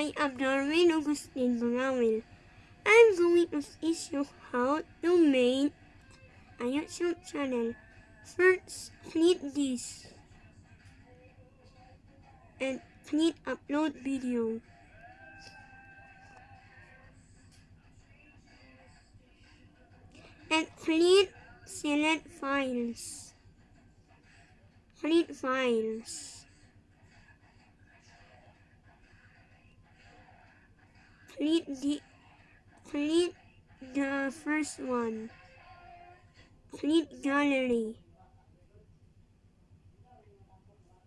I am Darwin Augustine Bangamil. I'm going to teach you how to make a YouTube channel. First, click this and click upload video. And click select files. Click files. Click the click the first one. Click gallery.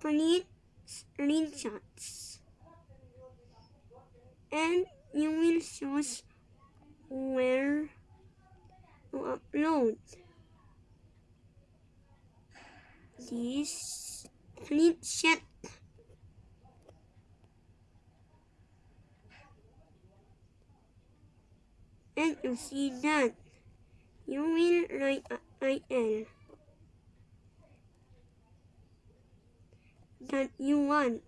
Click screenshots. And you will choose where to upload. This click chat. And you see that you will a IL that you want.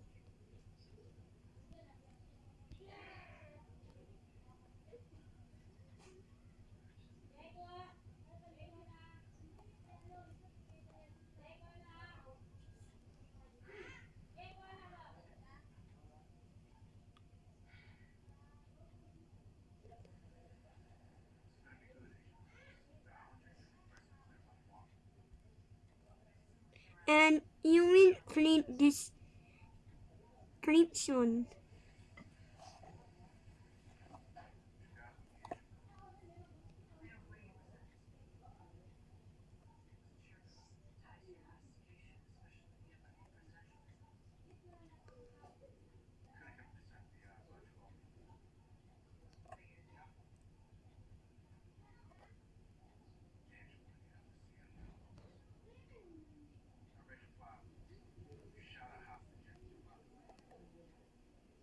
And you will click this description.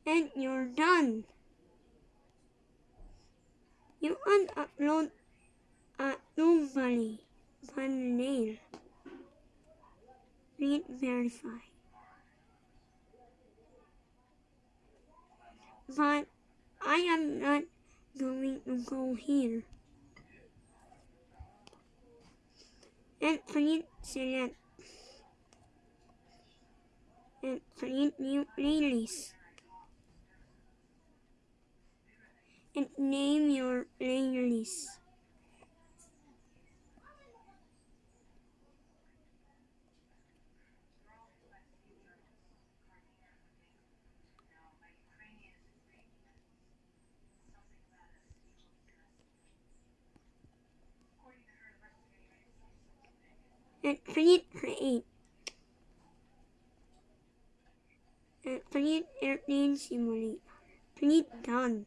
And you're done. You can upload a normally thumbnail. Read verify. But I am not going to go here. And click select. And create new playlist. And name your playlist. And click create. And click airplane simulator. Click done.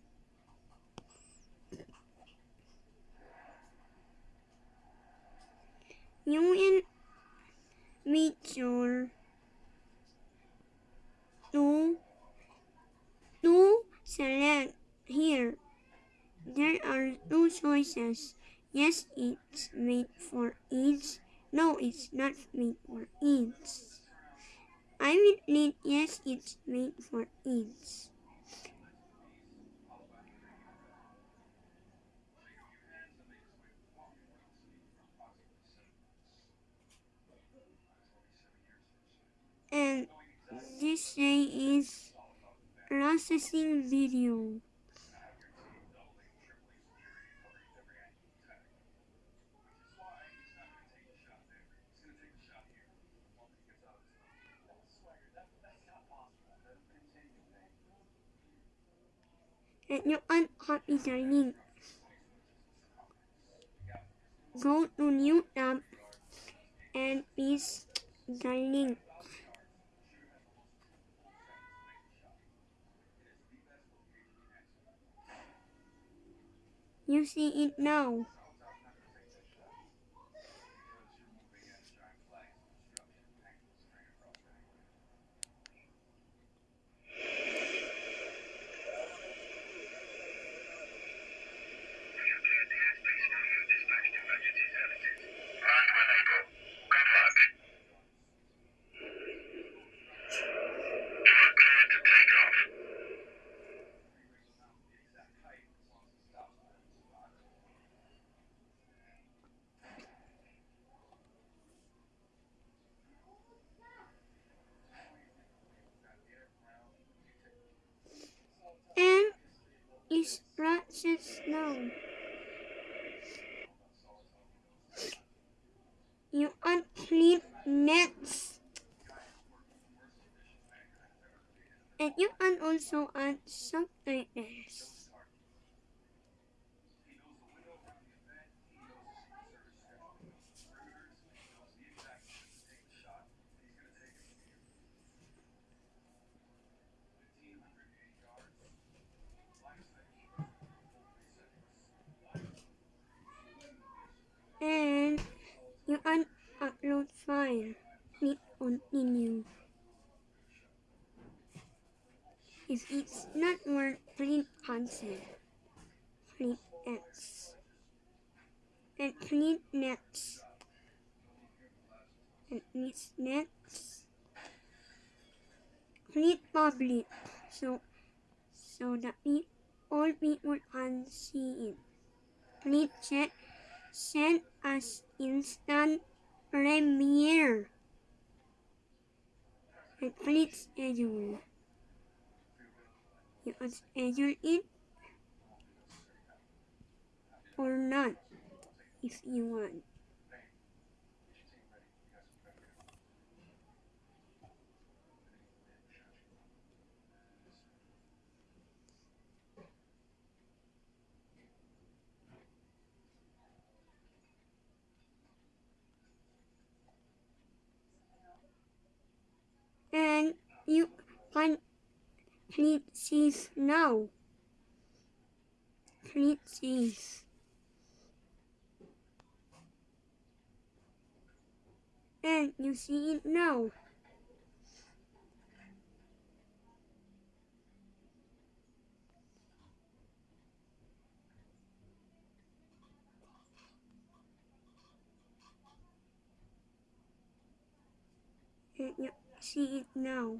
Meet your to to select here. There are two choices. Yes, it's made for each. No, it's not made for each. I will need yes, it's made for each. and this day is processing video. And you uncopy the link. Go to new tab and paste the You see it now. Processed now. You unclean nets. And you can also add subtitles. And you can upload Click continue. If it's not work, click cancel. Click X. And click next. And click next. Click public. So so that pe- all people can see it. Click check send as instant premiere. Click schedule. You can schedule it or not if you want. And you can click save now. Click save. And you see it now. You see it now.